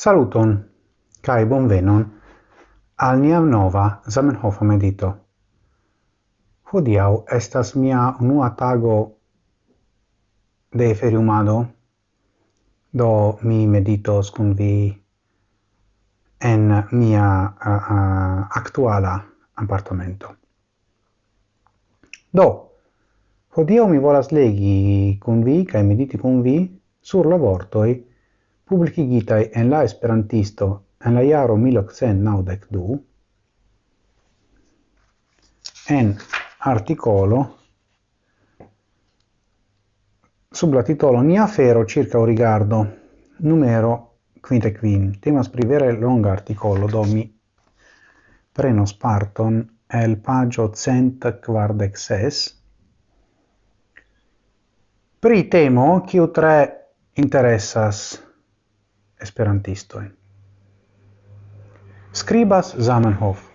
Saluton, cae bonvenon al nia nova Zamenhof medito. Hodiau estas mia unua tago de feriumado, do mi meditos cun vi en mia uh, uh, actuala appartamento. Do, hodiau mi volas legi cun vi, cae mediti cun vi, sur la vortoi publicigitai en la Esperantisto en la iaro 1892 en articolo sub la titolo Nia fero circa o rigardo numero quinte quin temas pri vere longa articolo do mi sparton el pagio cent quardec ses pri temo kiu tre interessas esperantistoi. Scribas Zamenhof.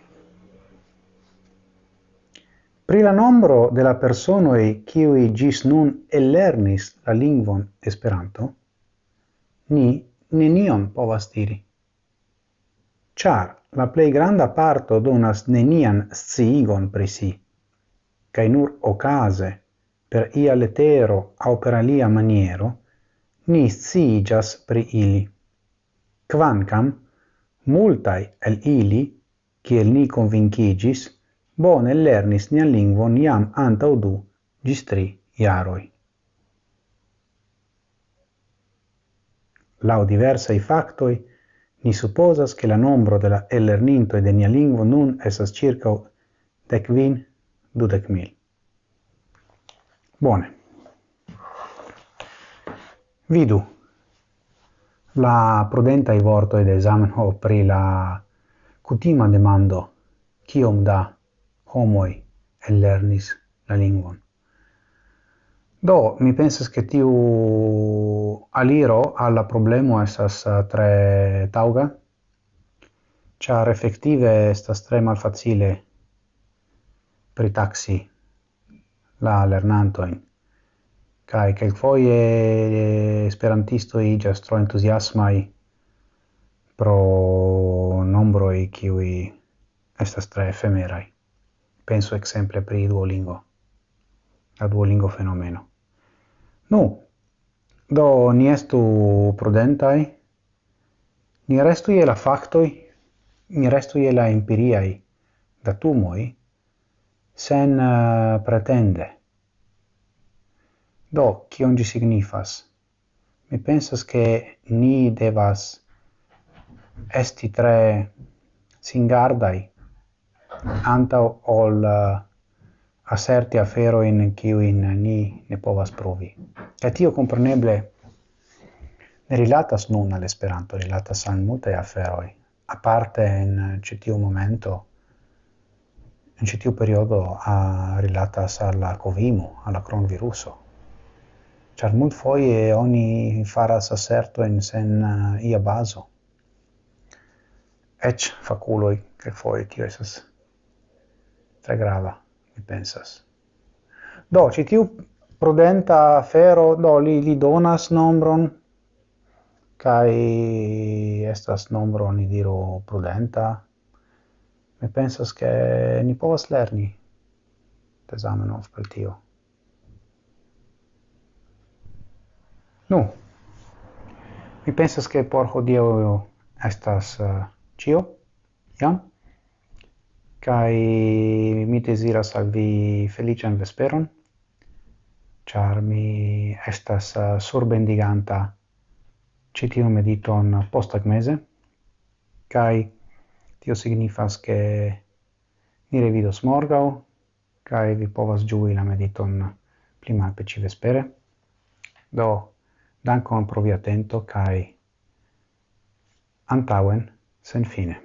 Pri la nombro de la personoi kiui gis nun ellernis la lingvon Esperanto, ni nenion povas diri. Char la plej granda parto donas nenian sciigon pri si, cae nur okaze per ia letero au per alia maniero ni sciigas pri ili quancam multae el ili, kiel ni convincigis, bone lernis nian lingvon iam antau du gis tri iaroi. Lau diversai factoi, ni supposas che la nombro de la ellernintoi de nia lingvo nun esas circa decvin dudec mil. Bone. Vidu la prudenta i vorto ed esamen ho pri la cutima demando kiom da homoi ellernis la lingvon. Do, mi pensas che tiu aliro alla problemo esas eh, tre tauga, char effettive estas tre malfacile pritaxi la lernantoin kai kelkfoje eh, esperantistoj iĝas tro entuziasmaj pro nombro i qui estas tre efemerai Penso exemple pri Duolingo, la Duolingo fenomeno. Nu, do ni estu prudentai ni restu je la factoi ni restu je la empiriai datumoi sen uh, pretende. Do, kion gi signifas? Mi pensas che ni devas esti tre singardai anta ol eh, uh, asserti afero in kiuin ni ne povas provi. E tio compreneble ne rilatas nun all'esperanto, rilatas al multe aferoi. A parte in citiu eh, momento, in citiu periodo, a rilatas alla covimu, alla cronviruso. Char mult foie oni faras assertoin sen uh, ia baso. Ec faculoi, che foie tio esas tre grava, mi pensas. Do, citiu prudenta fero, do, li, li donas nombron, kai estas nombro ni diro prudenta mi pensas che ni povas lerni tesamenov per tio Nu, mi pensas che por hodio estas eh, uh, cio, jam, kai mi desiras al vi felician vesperon, char mi estas uh, surbendiganta citio mediton postag mese, kai tio signifas che ni revidos morgau, kai vi povas giui la mediton pli malpeci vespere. Do, Dankon pro via atento, kai antauen sen fine.